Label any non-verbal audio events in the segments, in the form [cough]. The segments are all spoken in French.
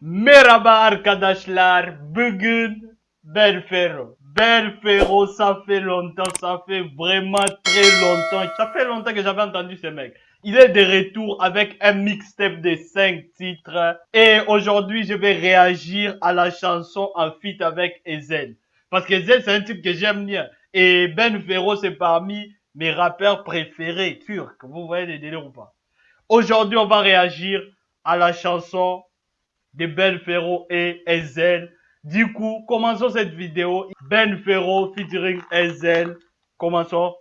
Merhaba arkadaşlar. Bugün Ferro. Ben Ferro, ça fait longtemps, ça fait vraiment très longtemps. Ça fait longtemps que j'avais entendu ce mec. Il est de retour avec un mixtape de 5 titres. Et aujourd'hui, je vais réagir à la chanson en feat avec Ezel. Parce que Ezel, c'est un type que j'aime bien. Et Ben Ferro, c'est parmi mes rappeurs préférés turcs. Vous voyez les délires ou pas? Aujourd'hui, on va réagir à la chanson de Ben Ferro et Ezel. Du coup, commençons cette vidéo. Ben Ferro featuring Ezel. Commençons.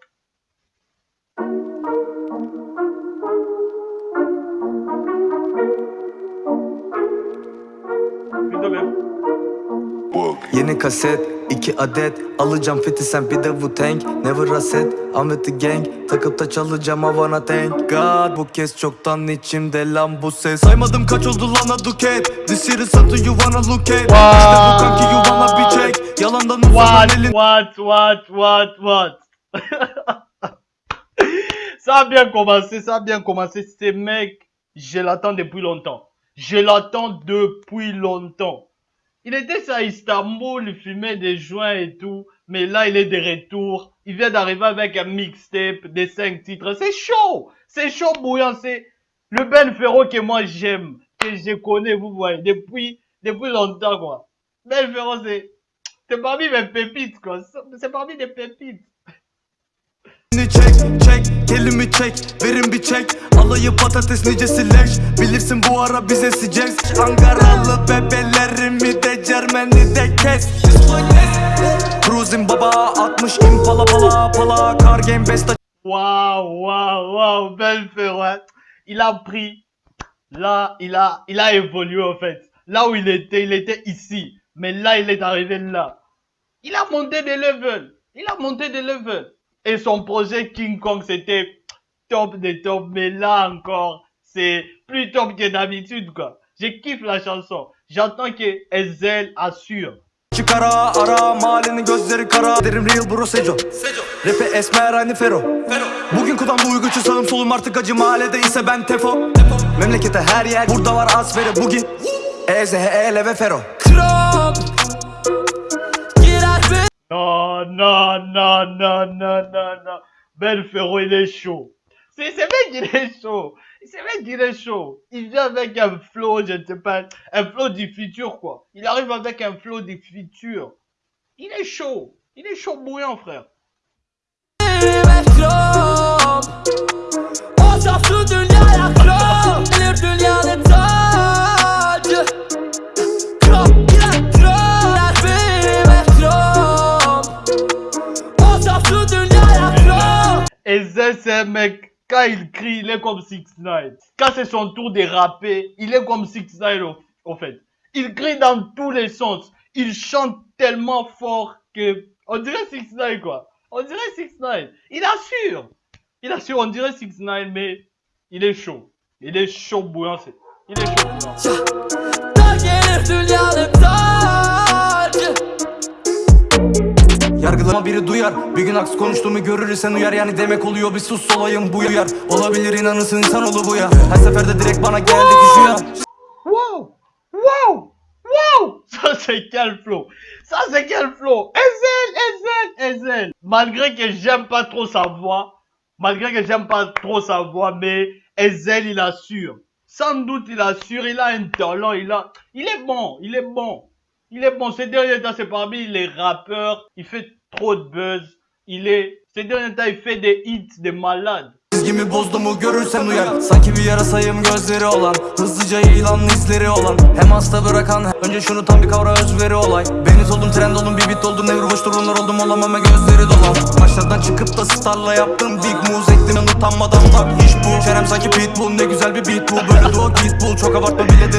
Yeni kaset iki adet. Alacağım fiti sen bir de Wu Tang Never reset I'm with the gang. Takıp da çalacağım Havana thank God Bu kez çoktan içimde lan bu ses. Saymadım kaç oldu lan a duket This shit is something you wanna look at. İşte bu kanki you wanna be check. Yalandan uzanan What, elin what, what, what, what? [laughs] Ça a bien commencé, ça a bien commencé. Ce mec, je l'attends depuis longtemps. Je l'attends depuis longtemps. Il était à Istanbul, il fumait des joints et tout. Mais là, il est de retour. Il vient d'arriver avec un mixtape des cinq titres. C'est chaud! C'est chaud bouillant. C'est le Ben que moi j'aime, que je connais, vous voyez, depuis, depuis longtemps, quoi. Ben Ferro, c'est, c'est parmi mes pépites, quoi. C'est parmi des pépites. Çek çek Kelimi çek verin bir çek Alayı patates nicesi leş Bilirsin bu ara bize sıcak Ankaralı bebelerimi de Cermeni de kes Cruising baba 60 impala pala pala Car game besta Waouh, waouh, waouh, belle Ferroette. Il a pris, là, il a, il a évolué en fait. Là où il était, il était ici. Mais là, il est arrivé là. Il a monté des levels. Il a monté des levels. Et son projet King Kong, c'était top des top. Mais là encore, c'est plus top que d'habitude, quoi. Je kiffe la chanson. J'entends que Ezel assure. Çıkara ara mahallenin gözleri kara. Derim real bro Seco Rap'e esmer aynı Fero. Bugün kulağımda uyguçu sağım solum artık acı. Mahallede ise ben Tefo. Memlekete her yer. Burada var asferi bugün Eze hele ve Fero Non, non, non, non, non, non. Ben il est chaud. C'est c'est mec, il est chaud. C'est mec, il est chaud. Il vient avec un flow, je ne sais pas, un flow du futur, quoi. Il arrive avec un flow du futur. Il est chaud. Il est chaud bouillant, frère. Et un mec, quand il crie, il est comme 6 9 Quand c'est son tour de rapper, il est comme 6 9 au, fait. Il crie dans tous les sens. Il chante tellement fort que, on dirait 6 9 quoi. On dirait 6 9 Il assure. Il assure, on dirait 6 9 mais il est chaud. Il est chaud bouillant, il est chaud bouillant. Yargılama Wow! Wow! Wow! Ça c'est quel flow! Ça c'est quel flow! Ezel, Ezel, Ezel! Malgré que j'aime pas trop sa voix, malgré que j'aime pas trop sa voix, mais Ezel il assure. Sans doute il assure, il a un talent, il a, il est bon, il est bon. Il est bon. Ces derniers temps, c'est parmi les rappeurs, il fait trop de buzz. Il est, ces derniers temps, il fait des hits de malades. Çizgimi bozdu mu görürsen uyar. Sanki bir yarasayım gözleri olan Hızlıca yayılan izleri olan. Hem hasta bırakan Önce şunu tam bir kavra özveri olay. Beni oldum trend oldum bir bit oldum Nevri boş durumlar oldum olamam ve gözleri dolan. Maçlardan çıkıp da starla yaptım Big moves ektim ben utanmadan bak iş bu. Çenem sanki pitbull ne güzel bir beat bu. Böyle de o git bul çok abartma bile derim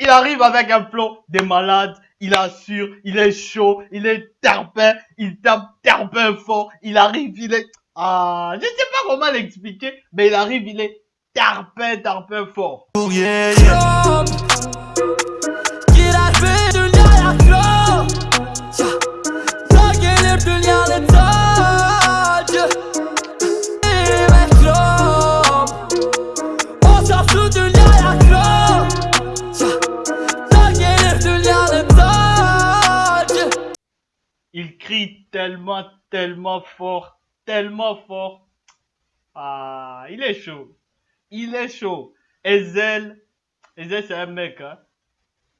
Il arrive avec un flow de malade, il assure, il est chaud, il est terpin, il tape terpin fort, il arrive, il est... Ah, je sais pas comment l'expliquer, mais il arrive, il est terpin, terpin fort. yeah yeah crie tellement, tellement fort, tellement fort. Ah, il est chaud. Il est chaud. Ezel, Ezel c'est un mec, hein.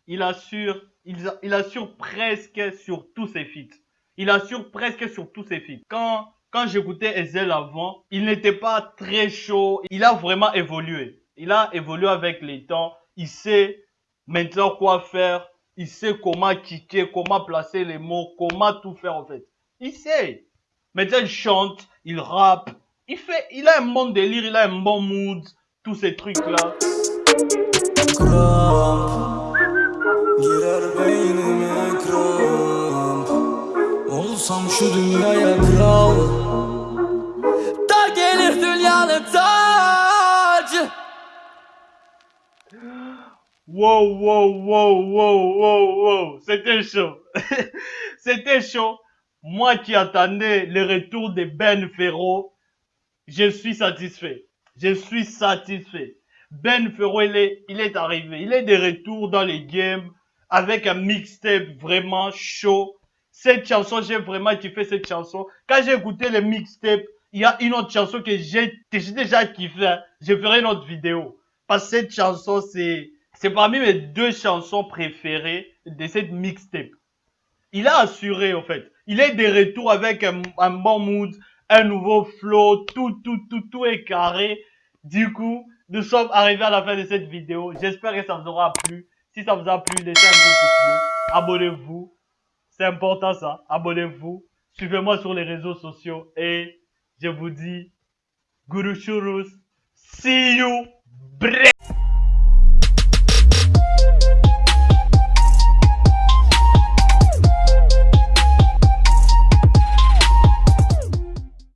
Il assure, il, assure presque sur tous ses feats. Il assure presque sur tous ses feats. Quand, quand j'écoutais Ezel avant, il n'était pas très chaud. Il a vraiment évolué. Il a évolué avec les temps. Il sait maintenant quoi faire. Il sait comment kicker, comment placer les mots, comment tout faire en fait. Il sait. Maintenant il chante, il rappe. Il fait, il a un bon délire, il a un bon mood. Tous ces trucs là. Wow, wow, wow, wow, wow, wow. C'était chaud. [laughs] C'était chaud. Moi qui attendais le retour de Ben Ferro, je suis satisfait. Je suis satisfait. Ben Ferro, il est, il est arrivé. Il est de retour dans les games avec un mixtape vraiment chaud. Cette chanson, j'ai vraiment kiffé cette chanson. Quand j'ai écouté le mixtape, il y a une autre chanson que j'ai déjà kiffé. hein. Je ferai une autre vidéo. Parce que cette chanson, c'est, c'est parmi mes deux chansons préférées de cette mixtape. Il a assuré, en fait. Il est de retour avec un, bon mood, un nouveau flow, tout, tout, tout, tout est carré. Du coup, nous sommes arrivés à la fin de cette vidéo. J'espère que ça vous aura plu. Si ça vous a plu, laissez un gros pouce bleu. Abonnez-vous. C'est important ça. Abonnez-vous. Suivez-moi sur les réseaux sociaux. Et je vous dis, Guru Shurus. See you. Bre